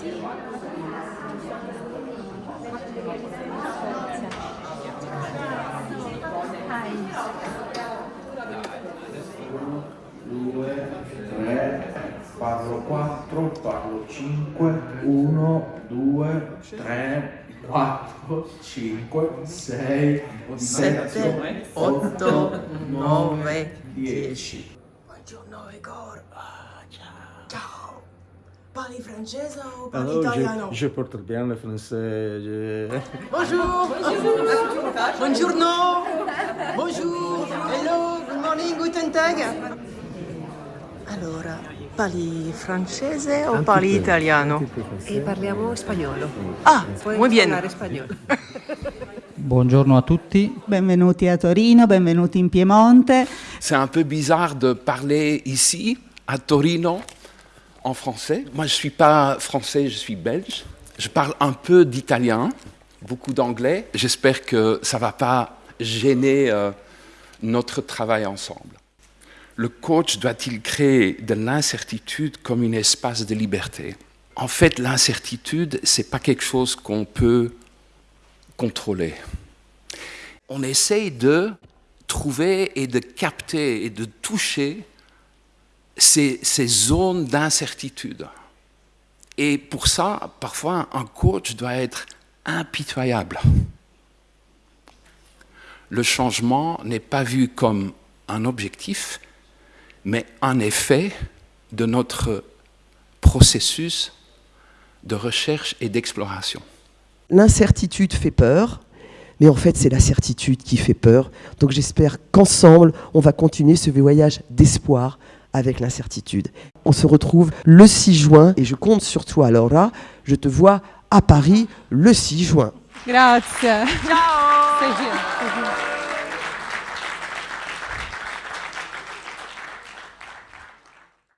2, 3, parlo 4, parlo 5, 1, 2, 3, 4, 5, 6, 7, 8, 9, 10. Buongiorno Igor. Ciao. Parli francese o parli Alors, italiano? je, je porte bien le français. je- Bonjour. Buongiorno. Bonjour. Hello. Good morning. Guten Tag. Allora, parli francese o parli italiano? E parliamo spagnolo. Ah, Puoi muy bien. parlare spagnolo. Buongiorno a tutti, Benvenuti a Torino, benvenuti in Piemonte. C'est un peu bizarre de parler ici, à Torino, en français. Moi, je ne suis pas français, je suis belge. Je parle un peu d'italien, beaucoup d'anglais. J'espère que ça ne va pas gêner euh, notre travail ensemble. Le coach doit-il créer de l'incertitude comme un espace de liberté? En fait, l'incertitude, ce n'est pas quelque chose qu'on peut contrôler. On essaye de trouver et de capter et de toucher ces, zones d'incertitude. Et pour ça, parfois, un coach doit être impitoyable. Le changement n'est pas vu comme un objectif, mais un effet de notre processus de recherche et d'exploration. L'incertitude fait peur, mais en fait c'est la certitude qui fait peur. Donc j'espère qu'ensemble, on va continuer ce voyage d'espoir avec l'incertitude. On se retrouve le 6 juin et je compte sur toi Laura. Je te vois à Paris le 6 juin. Grazie. Ciao.